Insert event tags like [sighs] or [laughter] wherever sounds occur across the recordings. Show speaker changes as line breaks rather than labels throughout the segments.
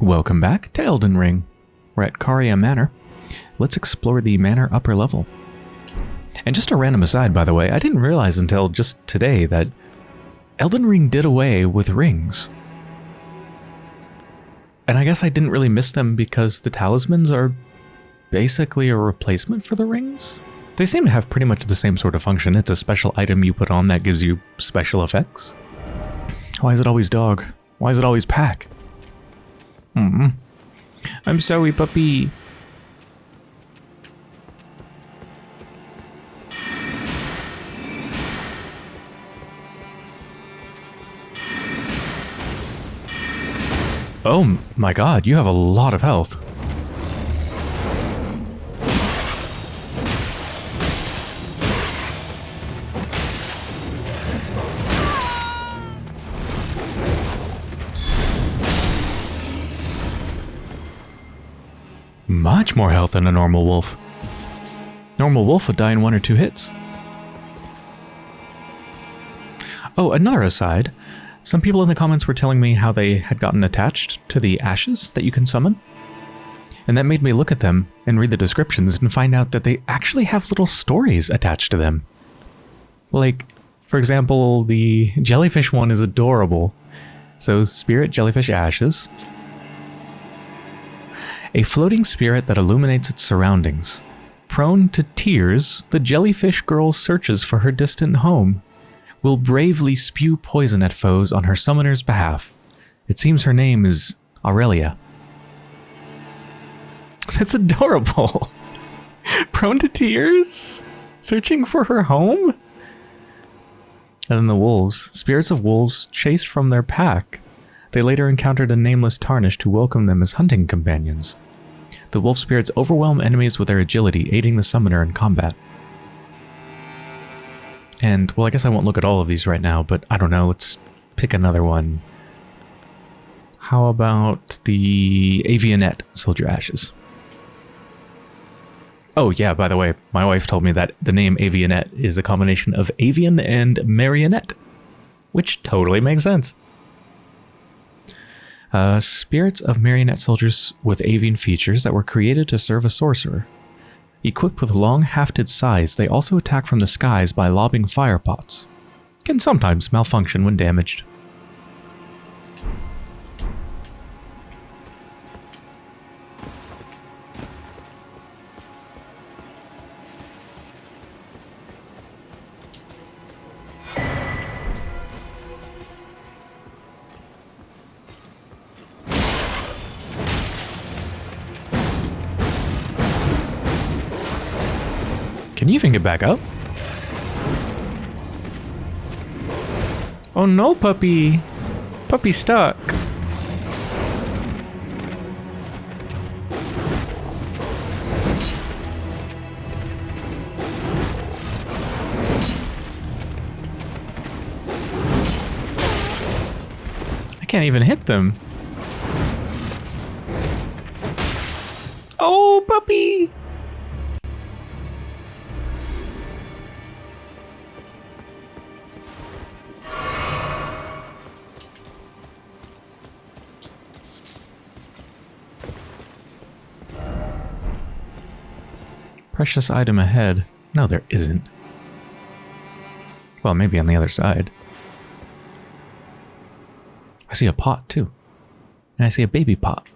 Welcome back to Elden Ring. We're at Caria Manor. Let's explore the manor upper level. And just a random aside, by the way, I didn't realize until just today that Elden Ring did away with rings. And I guess I didn't really miss them because the talismans are basically a replacement for the rings. They seem to have pretty much the same sort of function. It's a special item you put on that gives you special effects. Why is it always dog? Why is it always pack? Hmm. I'm sorry, puppy. Oh my god, you have a lot of health. Much more health than a normal wolf. Normal wolf would die in one or two hits. Oh, another aside. Some people in the comments were telling me how they had gotten attached to the ashes that you can summon. And that made me look at them and read the descriptions and find out that they actually have little stories attached to them. Like, for example, the jellyfish one is adorable. So, spirit jellyfish ashes. A floating spirit that illuminates its surroundings. Prone to tears, the jellyfish girl searches for her distant home will bravely spew poison at foes on her summoner's behalf. It seems her name is Aurelia. [laughs] That's adorable. [laughs] Prone to tears? Searching for her home? And then the wolves, spirits of wolves chased from their pack. They later encountered a nameless tarnish to welcome them as hunting companions. The wolf spirits overwhelm enemies with their agility, aiding the summoner in combat. And, well, I guess I won't look at all of these right now, but I don't know, let's pick another one. How about the Avionette Soldier Ashes? Oh yeah, by the way, my wife told me that the name Avionette is a combination of avian and marionette, which totally makes sense. Uh, spirits of marionette soldiers with avian features that were created to serve a sorcerer. Equipped with long hafted scythes, they also attack from the skies by lobbing fire pots. Can sometimes malfunction when damaged. Can you even get back up? Oh no, puppy! Puppy stuck. I can't even hit them. Oh, puppy! Precious item ahead. No, there isn't. Well, maybe on the other side. I see a pot, too. And I see a baby pot.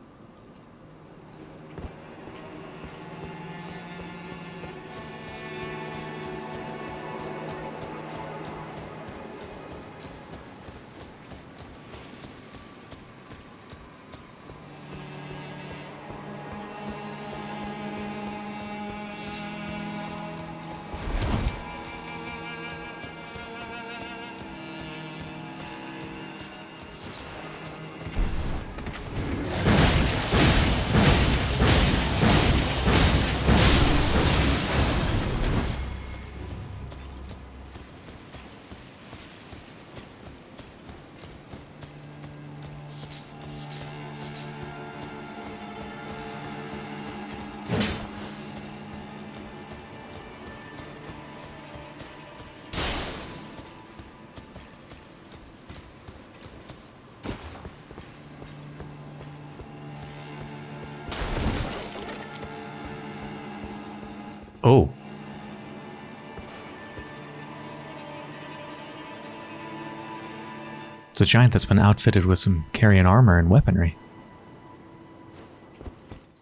A giant that's been outfitted with some carrion armor and weaponry.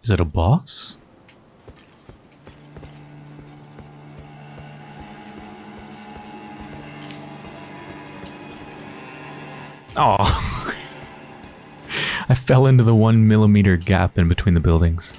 Is it a boss? Oh. [laughs] I fell into the one millimeter gap in between the buildings.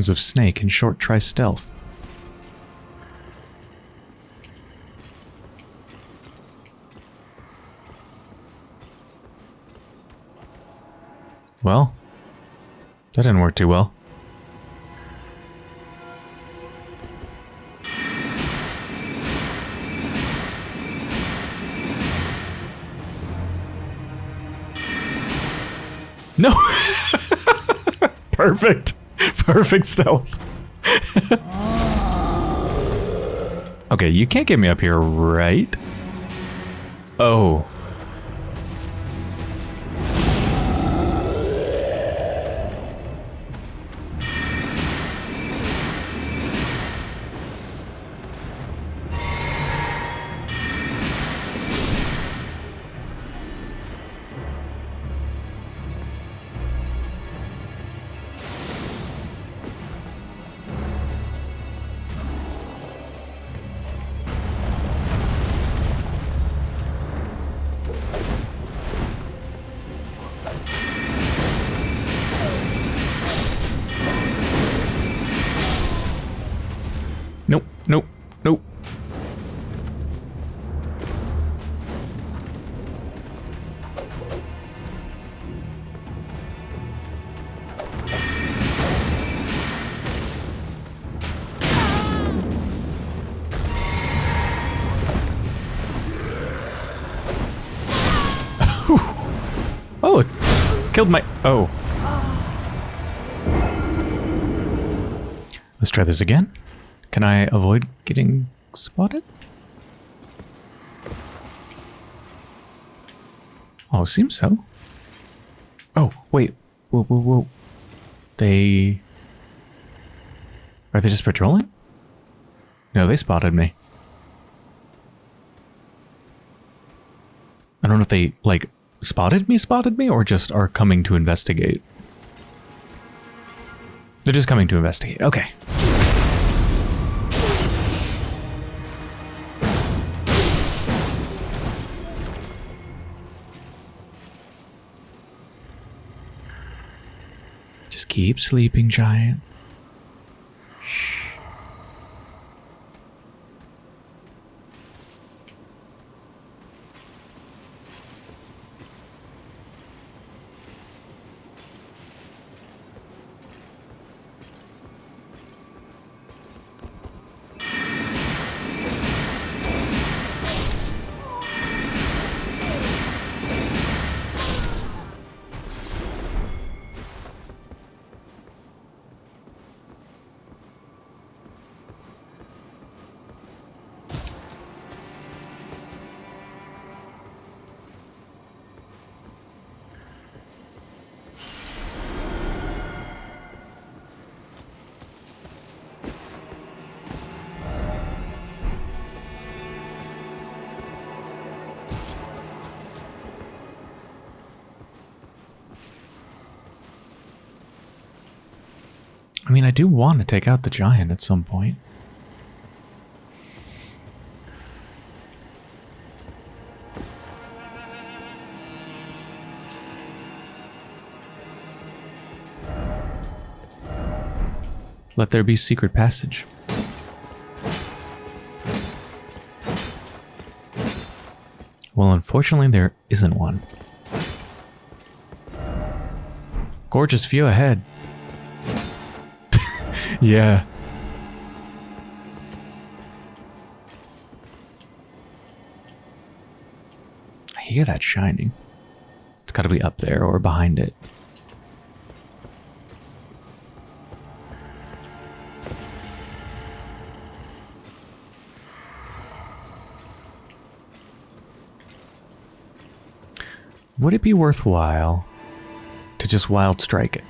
Visions of Snake and Short try stealth. Well, that didn't work too well. No! [laughs] Perfect. Perfect stealth. okay, you can't get me up here, right? Oh. Killed my... Oh. Let's try this again. Can I avoid getting spotted? Oh, seems so. Oh, wait. Whoa, whoa, whoa. They... Are they just patrolling? No, they spotted me. I don't know if they, like, spotted me, spotted me, or just are coming to investigate. They're just coming to investigate. Okay. Just keep sleeping, giant. want to take out the giant at some point. Let there be secret passage. Well, unfortunately, there isn't one. Gorgeous view ahead yeah. I hear that shining. It's got to be up there or behind it. Would it be worthwhile to just wild strike it?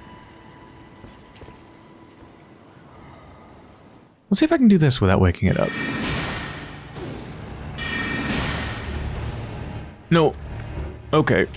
Let's see if I can do this without waking it up. No. Okay.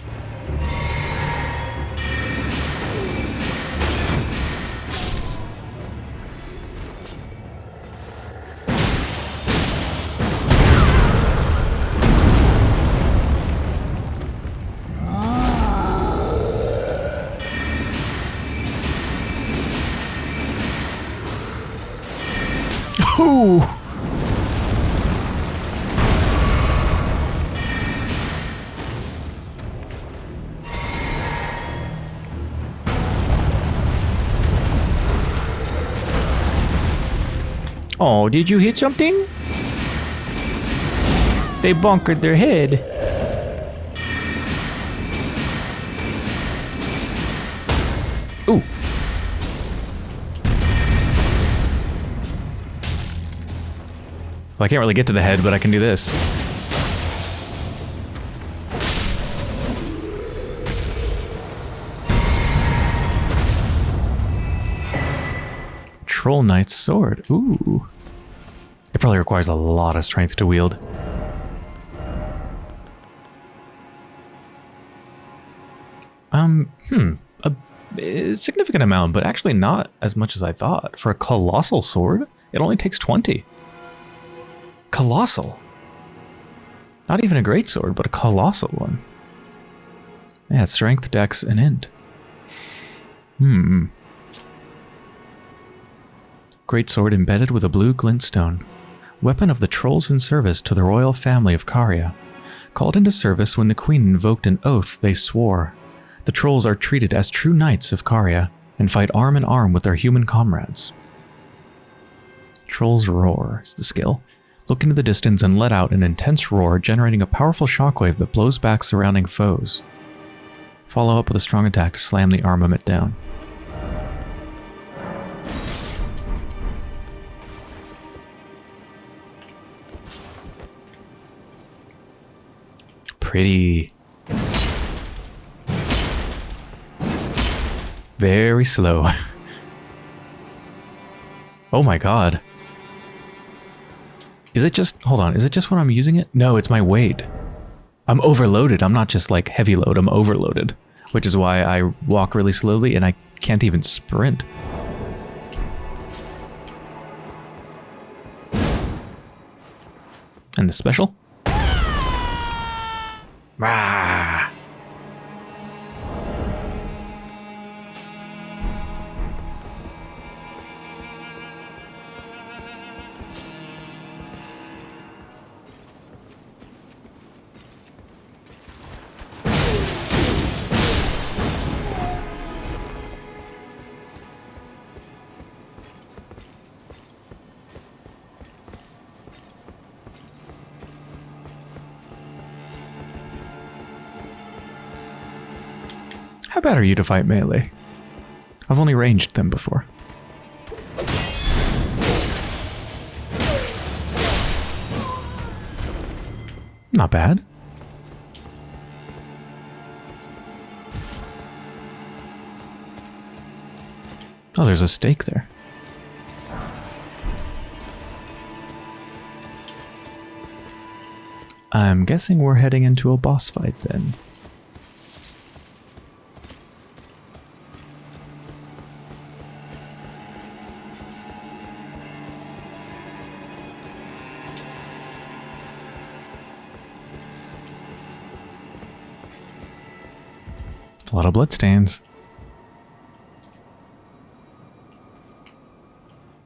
Did you hit something? They bunkered their head. Ooh. Well, I can't really get to the head, but I can do this. Troll Knight's Sword. Ooh. Probably requires a lot of strength to wield. Um, hmm. A, a significant amount, but actually not as much as I thought. For a colossal sword, it only takes 20. Colossal. Not even a great sword, but a colossal one. Yeah, strength, dex, and int. Hmm. Great sword embedded with a blue glintstone. Weapon of the trolls in service to the royal family of Caria. Called into service when the queen invoked an oath they swore. The trolls are treated as true knights of Caria and fight arm in arm with their human comrades. Troll's Roar is the skill. Look into the distance and let out an intense roar, generating a powerful shockwave that blows back surrounding foes. Follow up with a strong attack to slam the armament down. Pretty. Very slow. [laughs] oh my god. Is it just, hold on, is it just when I'm using it? No, it's my weight. I'm overloaded. I'm not just like heavy load, I'm overloaded. Which is why I walk really slowly and I can't even sprint. And the special? 막 bad are you to fight melee? I've only ranged them before. Not bad. Oh, there's a stake there. I'm guessing we're heading into a boss fight then. Bloodstains.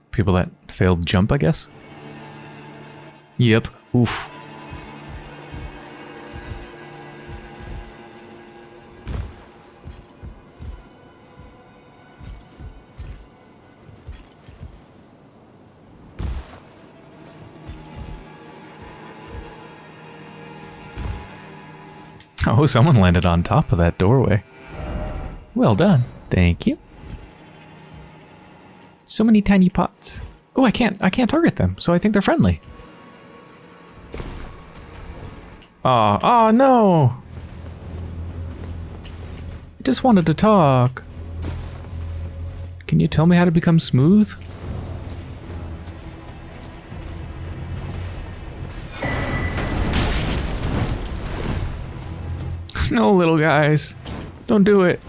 People that failed jump, I guess? Yep. Oof. Oh, someone landed on top of that doorway. Well done. Thank you. So many tiny pots. Oh, I can't I can't target them, so I think they're friendly. Oh, oh no! I just wanted to talk. Can you tell me how to become smooth? [laughs] no, little guys. Don't do it.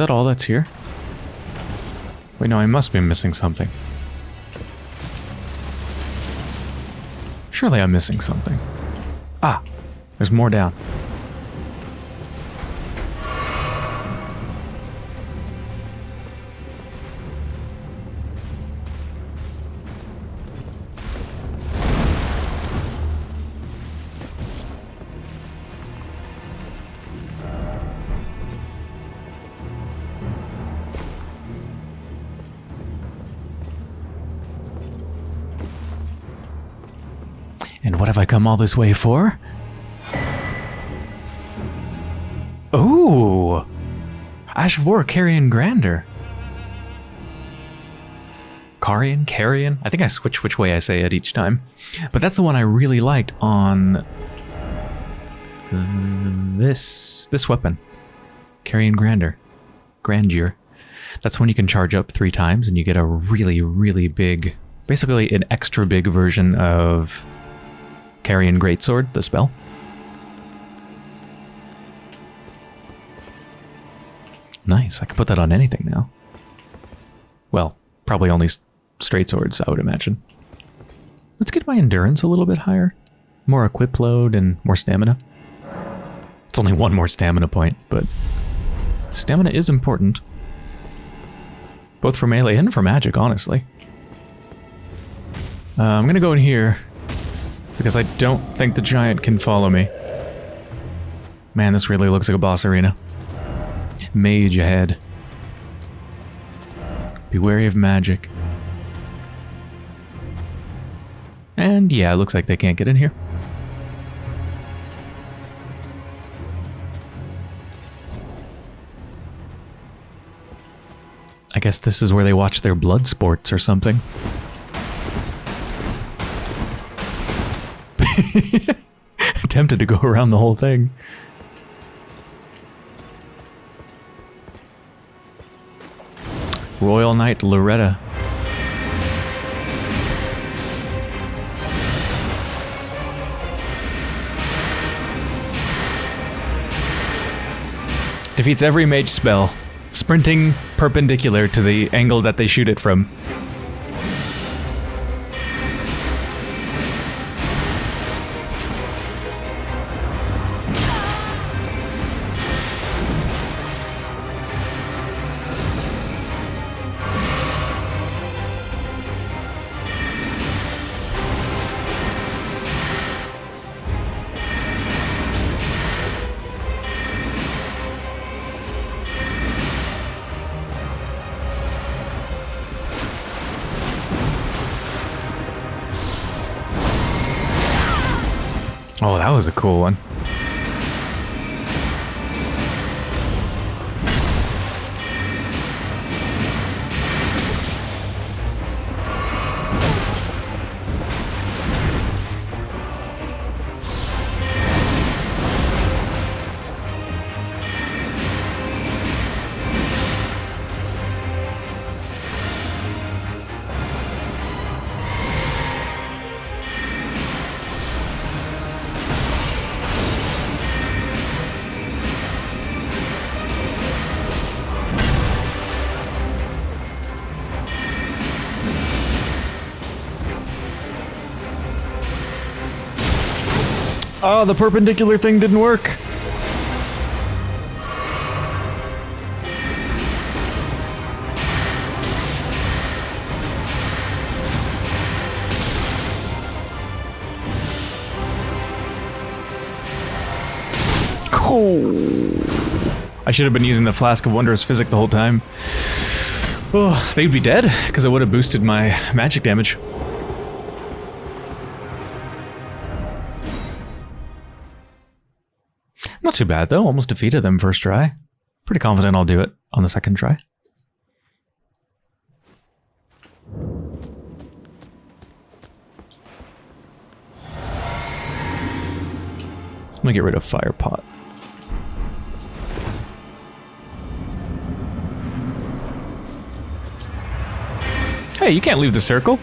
That all that's here? Wait, no, I must be missing something. Surely I'm missing something. Ah, there's more down. Come all this way for? Ooh! Ash of War, Carrion Grander. Carian? Carrion? I think I switch which way I say it each time. But that's the one I really liked on this this weapon. Carrion Grander. Grandeur. That's when you can charge up three times and you get a really, really big, basically an extra big version of Carrion Greatsword, the spell. Nice, I can put that on anything now. Well, probably only straight swords, I would imagine. Let's get my endurance a little bit higher. More equip load and more stamina. It's only one more stamina point, but stamina is important. Both for melee and for magic, honestly. Uh, I'm gonna go in here because I don't think the giant can follow me. Man, this really looks like a boss arena. Mage ahead. Be wary of magic. And yeah, it looks like they can't get in here. I guess this is where they watch their blood sports or something. [laughs] Tempted to go around the whole thing. Royal Knight Loretta. Defeats every mage spell, sprinting perpendicular to the angle that they shoot it from. Cool one. Oh, the perpendicular thing didn't work. Oh. I should have been using the Flask of Wondrous Physic the whole time. Oh, they'd be dead, because it would have boosted my magic damage. Not too bad, though. Almost defeated them first try. Pretty confident I'll do it on the second try. I'm gonna get rid of Fire Pot. Hey, you can't leave the circle.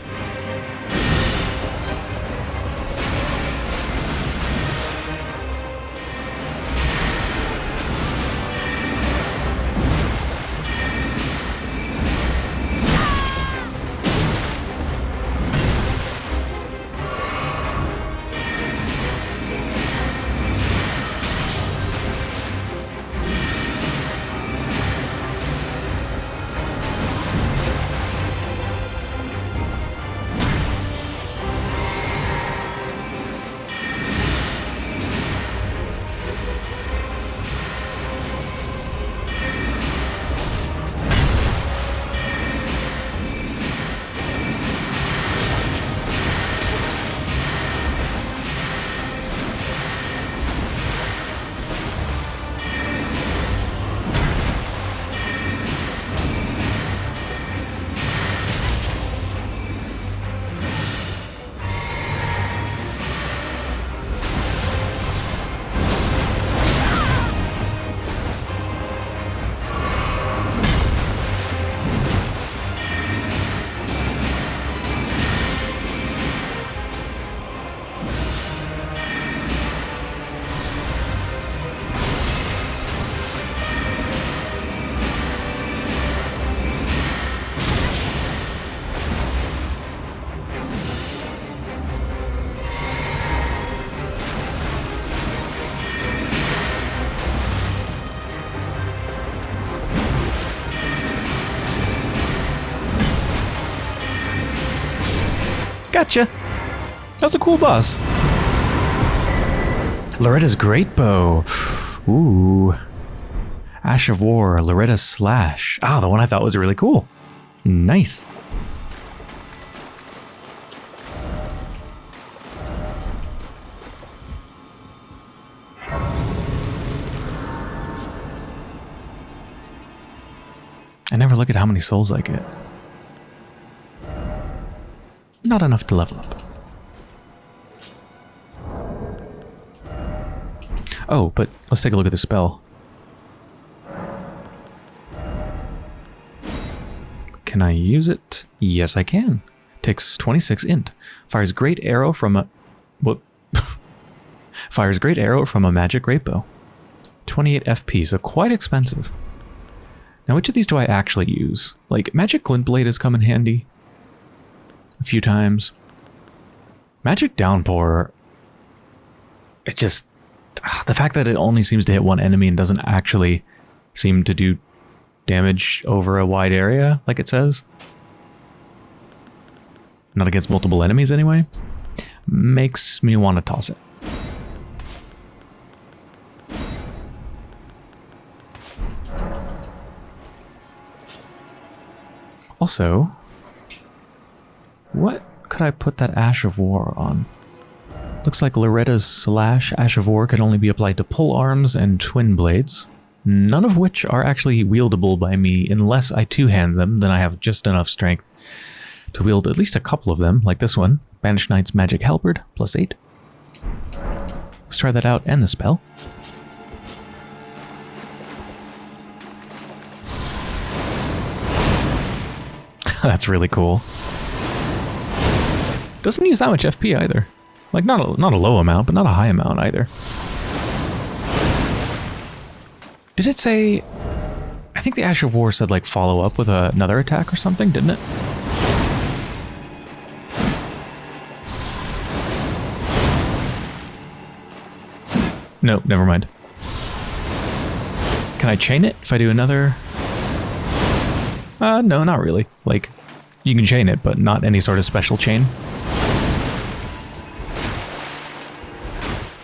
Gotcha. That's a cool boss. Loretta's Great Bow. Ooh. Ash of War, Loretta's Slash. Ah, the one I thought was really cool. Nice. I never look at how many souls I get. Not enough to level up. Oh, but let's take a look at the spell. Can I use it? Yes, I can. Takes 26 int. Fires great arrow from a... What? [laughs] Fires great arrow from a magic great bow. 28 FP, so quite expensive. Now, which of these do I actually use? Like, magic glint blade has come in handy a few times. Magic Downpour, it just... Ah, the fact that it only seems to hit one enemy and doesn't actually seem to do damage over a wide area, like it says. Not against multiple enemies anyway. Makes me want to toss it. Also, what could I put that Ash of War on? Looks like Loretta's Slash Ash of War can only be applied to pole arms and twin blades, none of which are actually wieldable by me unless I two-hand them, then I have just enough strength to wield at least a couple of them, like this one. Banished Knight's Magic Halberd, plus 8. Let's try that out and the spell. [laughs] That's really cool. Doesn't use that much FP either. Like, not a, not a low amount, but not a high amount either. Did it say... I think the Ash of War said, like, follow up with a, another attack or something, didn't it? No, never mind. Can I chain it if I do another... Uh, no, not really. Like, you can chain it, but not any sort of special chain.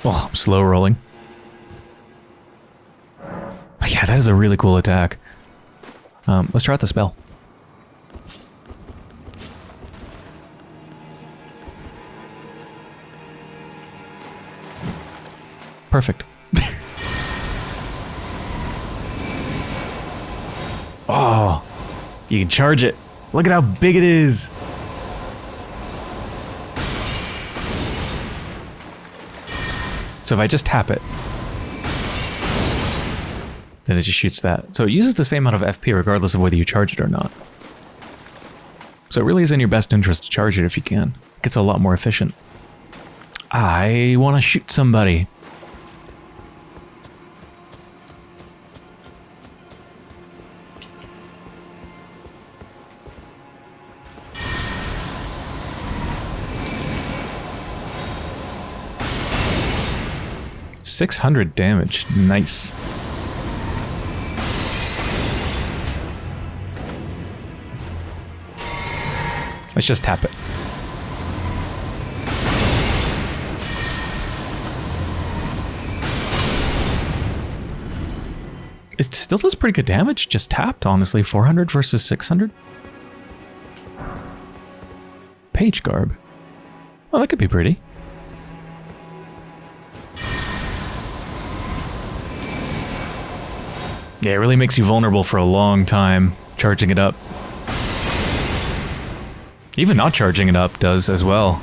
Oh, I'm slow rolling. But yeah, that is a really cool attack. Um, let's try out the spell. Perfect. [laughs] oh, you can charge it. Look at how big it is. So if I just tap it, then it just shoots that. So it uses the same amount of FP regardless of whether you charge it or not. So it really is in your best interest to charge it if you can. It gets a lot more efficient. I want to shoot somebody. Six hundred damage. Nice. Let's just tap it. It still does pretty good damage, just tapped, honestly. 400 versus 600. Page garb. Well, that could be pretty. Yeah, it really makes you vulnerable for a long time, charging it up. Even not charging it up does as well.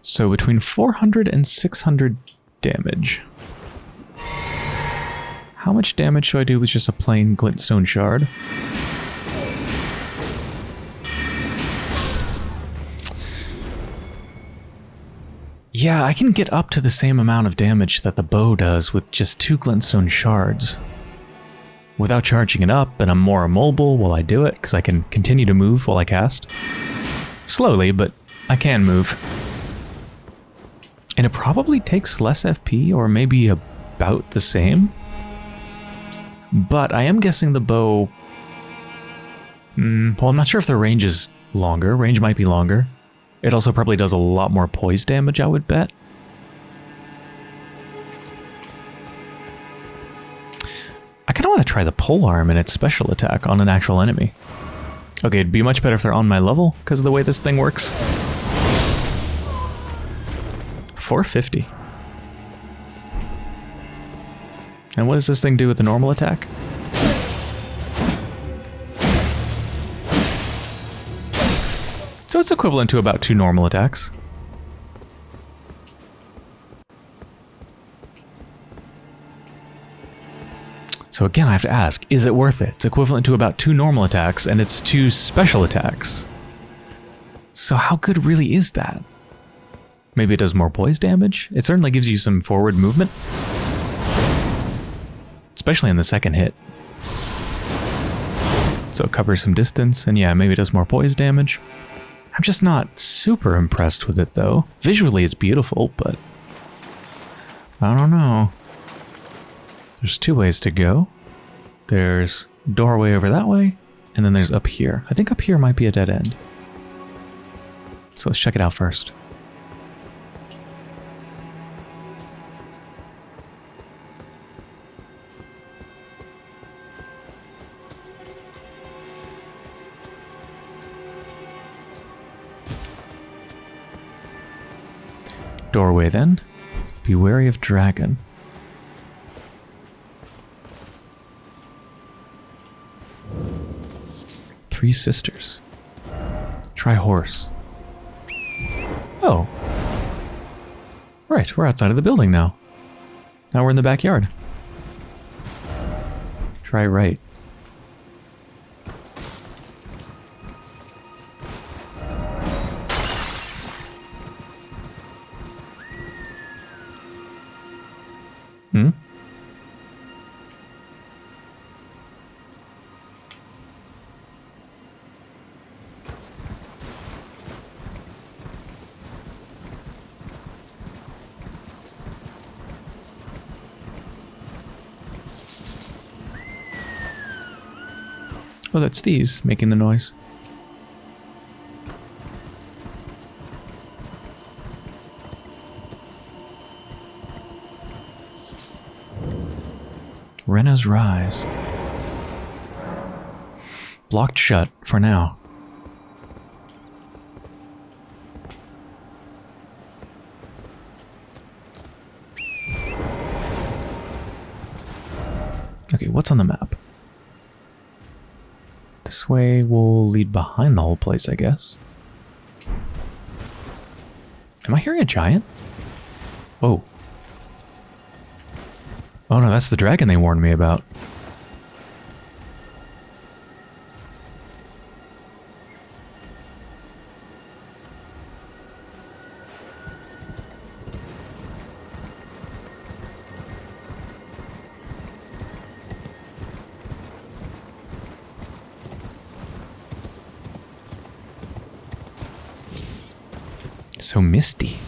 So between 400 and 600 damage. How much damage should I do with just a plain glintstone shard? Yeah, I can get up to the same amount of damage that the bow does with just two glintstone shards. Without charging it up, and I'm more immobile while I do it, because I can continue to move while I cast. Slowly, but I can move. And it probably takes less FP, or maybe about the same. But I am guessing the bow... Mm, well, I'm not sure if the range is longer. Range might be longer. It also probably does a lot more poise damage, I would bet. I kind of want to try the pole arm and its special attack on an actual enemy. Okay, it'd be much better if they're on my level, because of the way this thing works. 450. And what does this thing do with the normal attack? So it's equivalent to about two normal attacks. So again, I have to ask, is it worth it? It's equivalent to about two normal attacks, and it's two special attacks. So how good really is that? Maybe it does more poise damage? It certainly gives you some forward movement. Especially in the second hit. So it covers some distance, and yeah, maybe it does more poise damage. I'm just not super impressed with it, though. Visually, it's beautiful, but... I don't know. There's two ways to go. There's doorway over that way, and then there's up here. I think up here might be a dead end. So let's check it out first. Doorway then. Be wary of dragon. Three sisters. Try horse. Oh. Right, we're outside of the building now. Now we're in the backyard. Try right. Oh, that's these making the noise. Renna's Rise. Blocked shut for now. Okay, what's on the map? This way will lead behind the whole place, I guess. Am I hearing a giant? Oh. Oh no, that's the dragon they warned me about. So misty.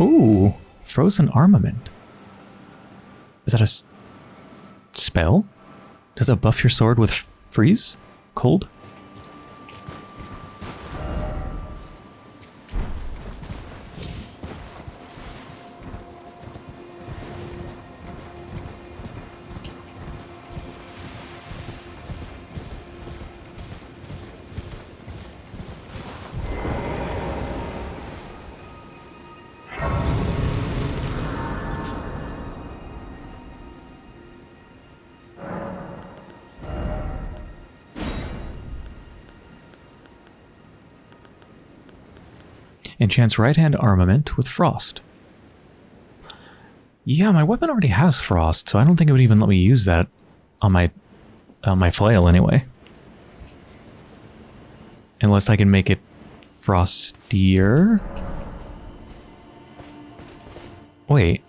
Ooh, frozen armament. Is that a spell? Does that buff your sword with freeze? Cold? Enchants right hand armament with frost. Yeah, my weapon already has frost, so I don't think it would even let me use that on my on my flail anyway. Unless I can make it frostier. Wait.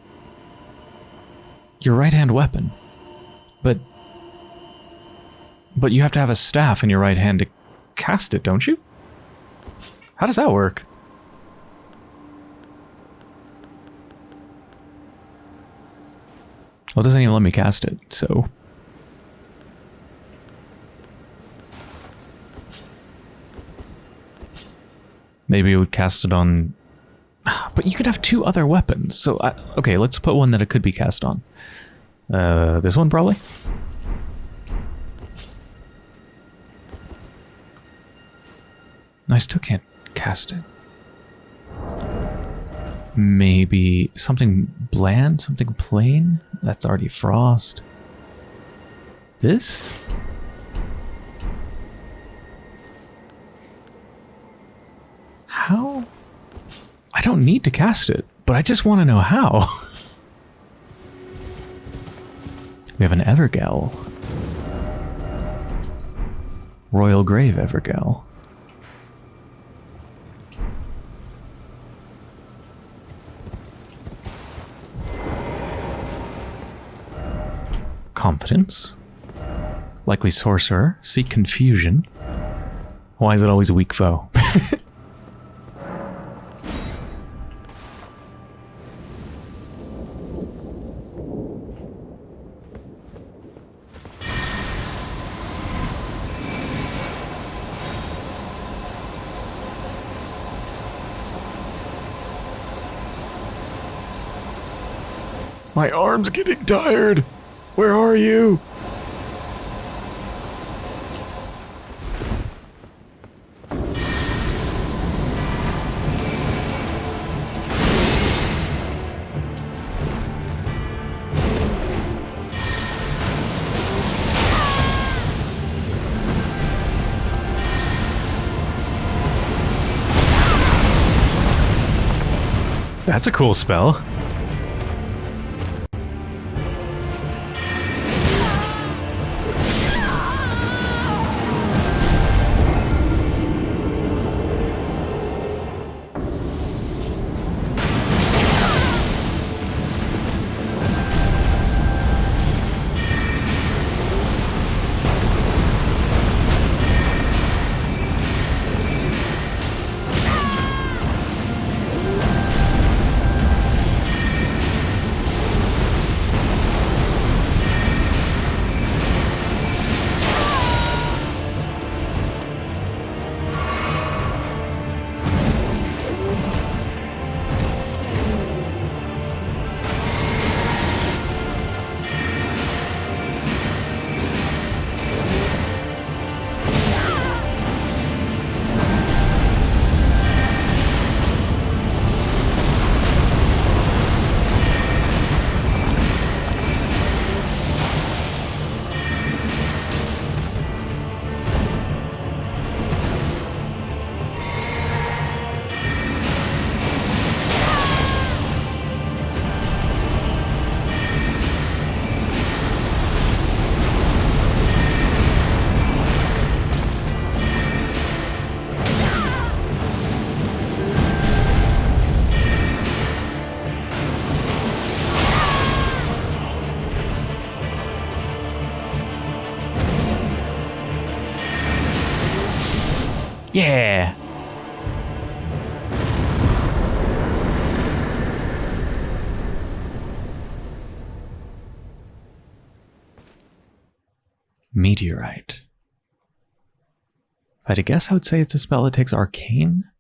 Your right hand weapon. But but you have to have a staff in your right hand to cast it, don't you? How does that work? Well, it doesn't even let me cast it, so... Maybe it would cast it on... [sighs] But you could have two other weapons, so... I, okay, let's put one that it could be cast on. Uh, this one, probably? I still can't cast it. Maybe something bland, something plain? That's already frost. This? How? I don't need to cast it, but I just want to know how. [laughs] we have an Evergaol. Royal Grave Evergaol. Confidence. Likely sorcerer. Seek confusion. Why is it always a weak foe? [laughs] My arm's getting tired. Where are you? That's a cool spell. Yeah. Meteorite. If I had to guess, I would say it's a spell that takes arcane.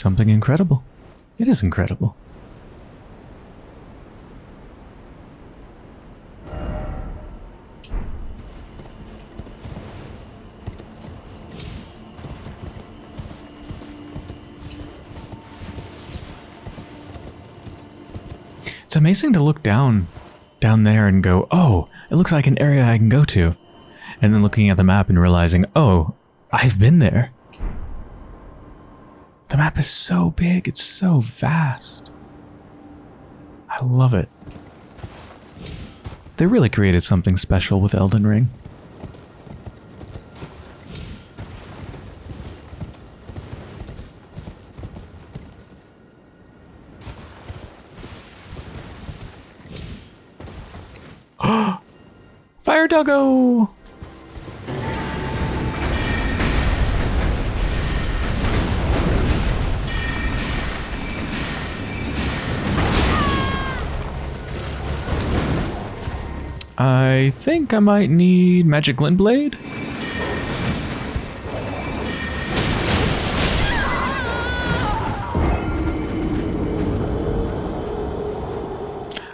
Something incredible. It is incredible. It's amazing to look down down there and go, oh, it looks like an area I can go to. And then looking at the map and realizing, oh, I've been there. The map is so big, it's so vast. I love it. They really created something special with Elden Ring. [gasps] Fire doggo! I think I might need Magic Glint Blade.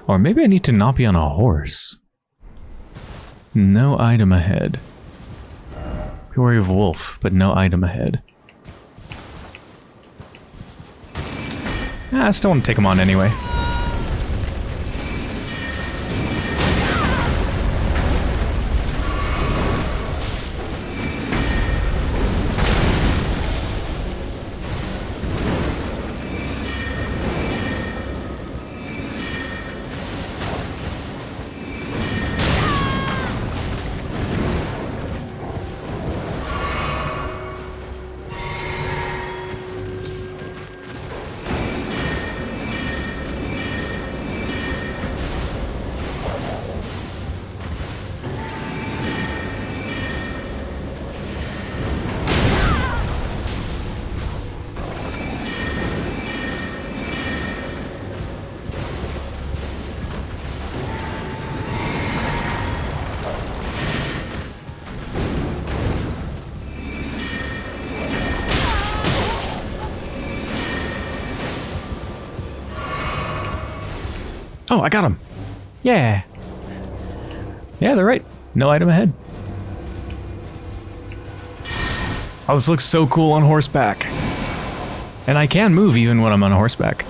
Or maybe I need to not be on a horse. No item ahead. Peoria of Wolf, but no item ahead. Ah, I still want to take him on anyway. I got him. Yeah. Yeah, they're right. No item ahead. Oh, this looks so cool on horseback. And I can move even when I'm on horseback.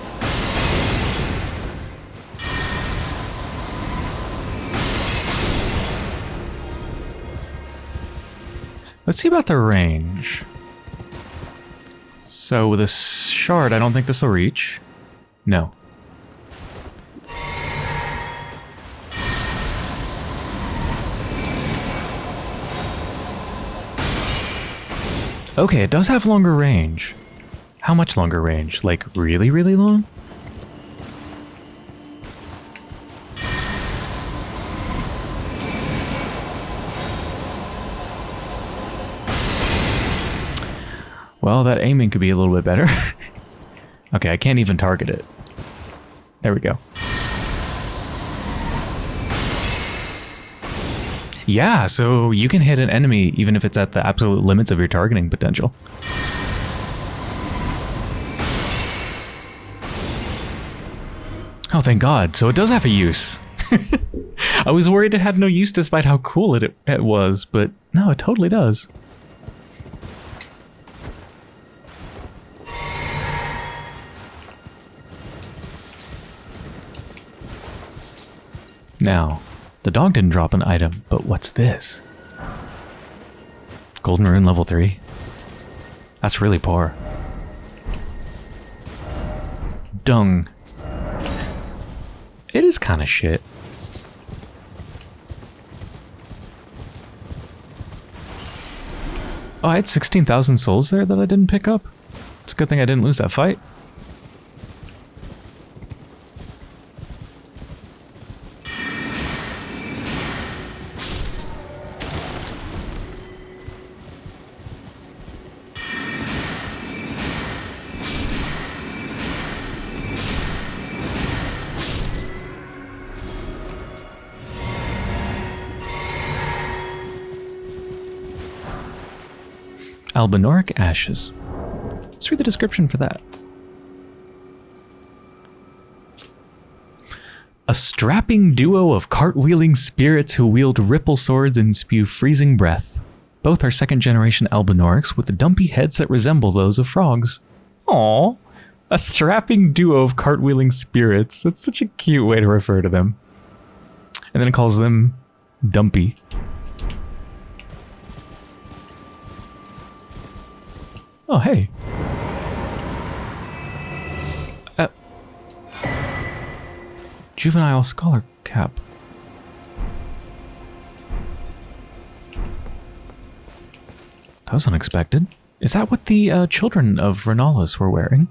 Let's see about the range. So with a shard, I don't think this will reach. No. Okay, it does have longer range. How much longer range? Like, really, really long? Well, that aiming could be a little bit better. [laughs] okay, I can't even target it. There we go. Yeah, so you can hit an enemy even if it's at the absolute limits of your targeting potential. Oh, thank God. So it does have a use. [laughs] I was worried it had no use despite how cool it, it was, but no, it totally does. Now, the dog didn't drop an item, but what's this? Golden Rune level 3? That's really poor. Dung. It is kind of shit. Oh, I had 16,000 souls there that I didn't pick up. It's a good thing I didn't lose that fight. Albinauric Ashes. Let's read the description for that. A strapping duo of cartwheeling spirits who wield ripple swords and spew freezing breath. Both are second generation Albinaurics with dumpy heads that resemble those of frogs. Aww. A strapping duo of cartwheeling spirits. That's such a cute way to refer to them. And then it calls them dumpy. Oh, hey. Uh, juvenile scholar cap. That was unexpected. Is that what the uh, children of Rennala's were wearing?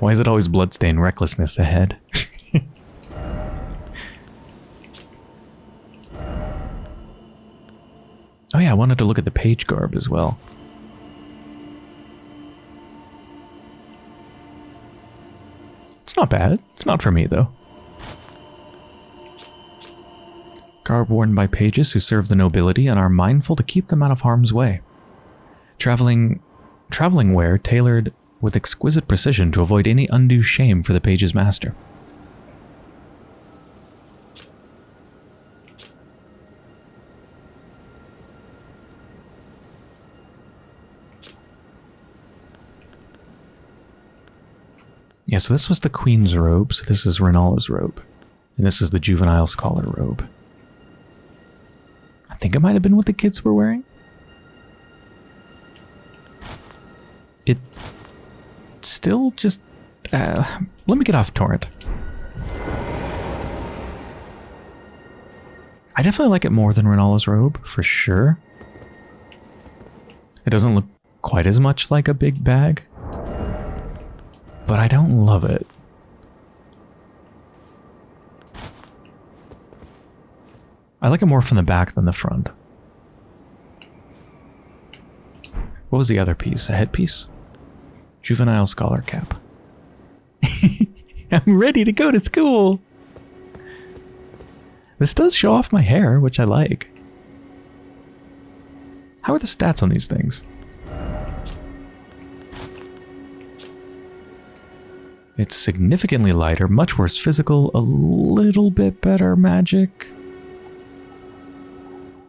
Why is it always bloodstained recklessness ahead? [laughs] oh yeah, I wanted to look at the page garb as well. It's not bad. It's not for me, though. garb worn by pages who serve the nobility and are mindful to keep them out of harm's way. Traveling, traveling wear tailored with exquisite precision to avoid any undue shame for the page's master. Yeah, so this was the queen's robe, so this is Rennala's robe. And this is the juvenile scholar robe. I think it might have been what the kids were wearing. It still just... Uh, let me get off Torrent. I definitely like it more than Rennala's robe, for sure. It doesn't look quite as much like a big bag but I don't love it. I like it more from the back than the front. What was the other piece? A headpiece? Juvenile scholar cap. [laughs] I'm ready to go to school! This does show off my hair, which I like. How are the stats on these things? It's significantly lighter, much worse physical, a little bit better magic.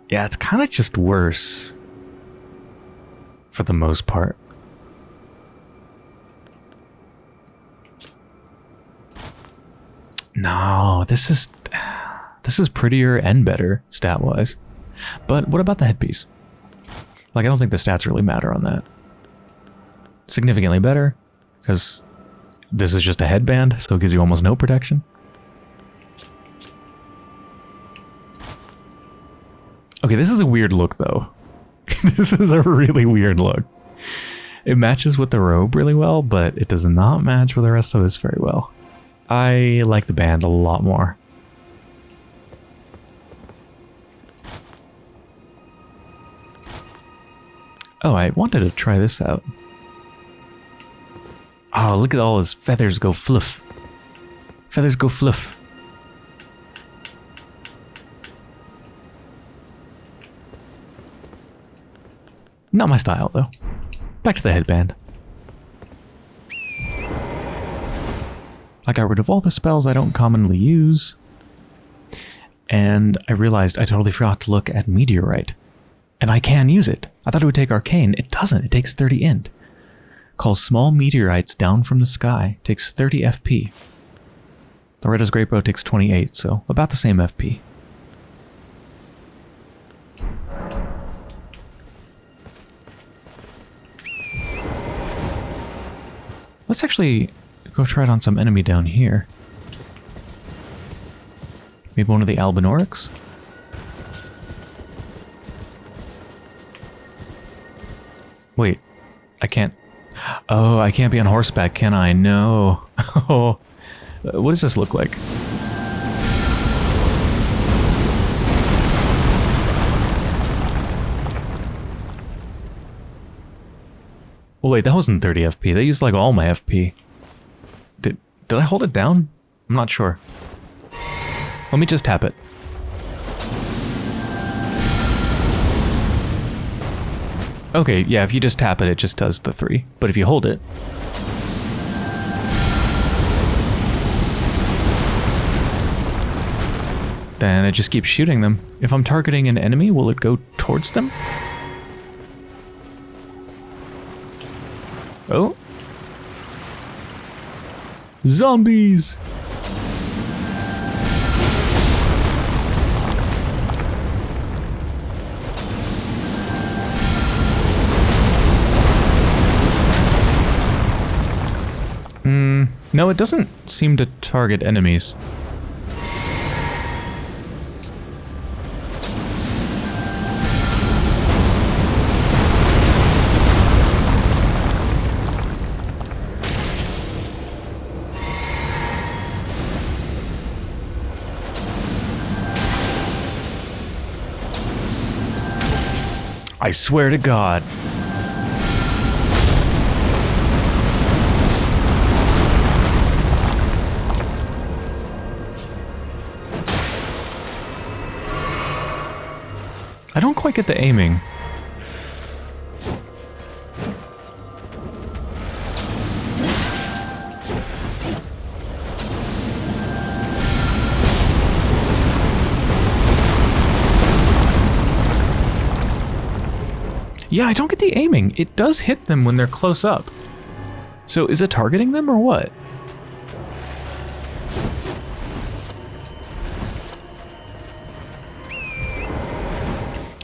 Yeah, it's kind of just worse. For the most part. No, this is... This is prettier and better, stat-wise. But what about the headpiece? Like, I don't think the stats really matter on that. Significantly better, because this is just a headband, so it gives you almost no protection. Okay, this is a weird look, though. [laughs] this is a really weird look. It matches with the robe really well, but it does not match with the rest of this very well. I like the band a lot more. Oh, I wanted to try this out. Oh, look at all his feathers go fluff. Feathers go fluff. Not my style, though. Back to the headband. I got rid of all the spells I don't commonly use. And I realized I totally forgot to look at Meteorite. And I can use it. I thought it would take Arcane. It doesn't. It takes 30 int calls small meteorites down from the sky, takes 30 FP. Loretta's Great Bow takes 28, so about the same FP. Let's actually go try it on some enemy down here. Maybe one of the Albinaurics? Wait, I can't Oh, I can't be on horseback, can I? No. [laughs] Oh, what does this look like? Oh wait, that wasn't 30 FP. They used like all my FP. Did, I hold it down? I'm not sure. Let me just tap it. Okay, yeah, if you just tap it, it just does the three. But if you hold it... Then it just keeps shooting them. If I'm targeting an enemy, will it go towards them? Oh. Zombies! Hmm. No, it doesn't seem to target enemies. I swear to God. I don't quite get the aiming. Yeah, I don't get the aiming. It does hit them when they're close up. So is it targeting them or what?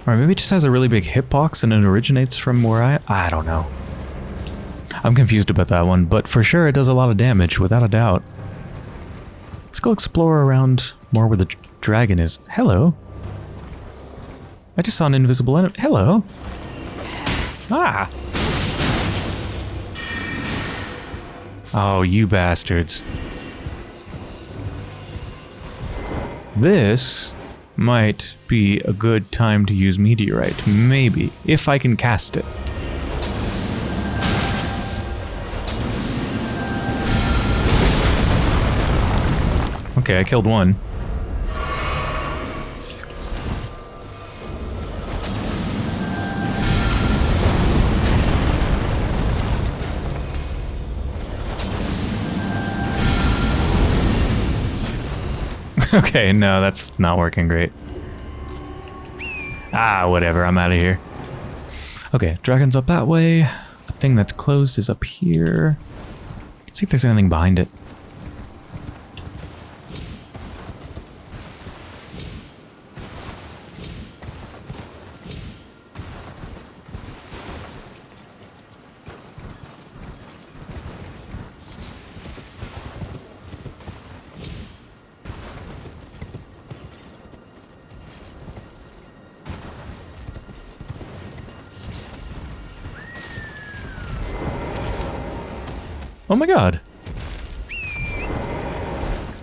Or maybe it just has a really big hitbox and it originates from where I... I don't know. I'm confused about that one, but for sure it does a lot of damage, without a doubt. Let's go explore around more where the dragon is. Hello. I just saw an invisible enemy. Hello. Ah! Oh, you bastards. This might be a good time to use Meteorite. Maybe. If I can cast it. Okay, I killed one. [laughs] okay, no, that's not working great. Ah, whatever, I'm out of here. Okay, dragon's up that way. The thing that's closed is up here. Let's see if there's anything behind it. Oh my god.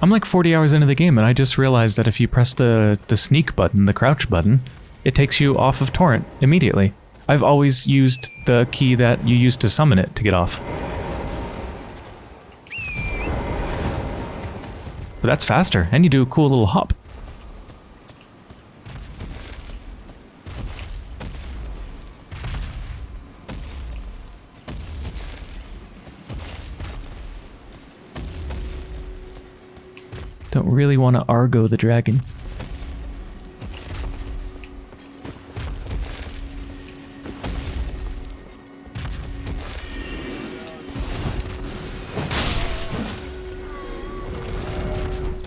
I'm like 40 hours into the game and I just realized that if you press the, the sneak button, the crouch button, it takes you off of Torrent immediately. I've always used the key that you use to summon it to get off. But that's faster, and you do a cool little hop. Really want to Argo the dragon.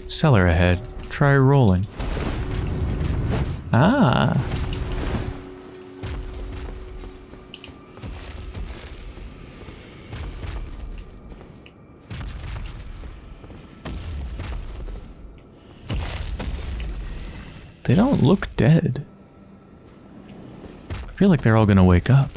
Cellar ahead. Try rolling. Ah. They don't look dead. I feel like they're all gonna wake up.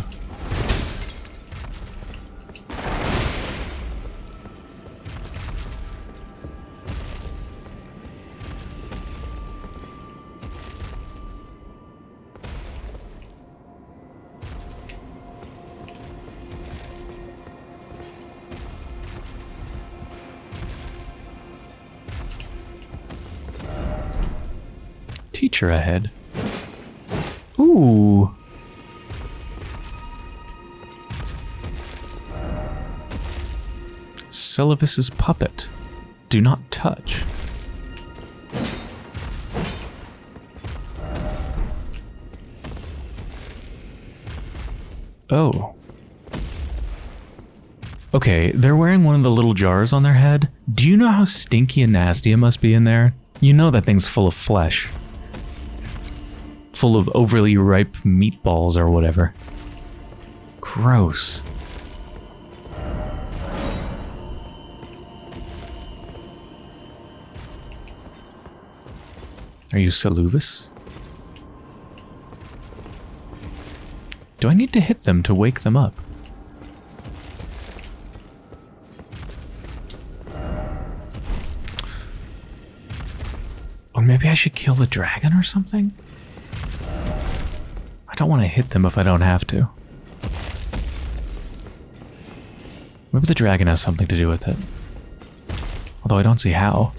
Teacher ahead. Ooh. Seluvis's puppet. Do not touch. Oh. Okay, they're wearing one of the little jars on their head. Do you know how stinky and nasty it must be in there? You know that thing's full of flesh. Full of overly ripe meatballs or whatever. Gross. Are you Seluvis? Do I need to hit them to wake them up? Or maybe I should kill the dragon or something? I don't want to hit them if I don't have to. Maybe the dragon has something to do with it. Although I don't see how.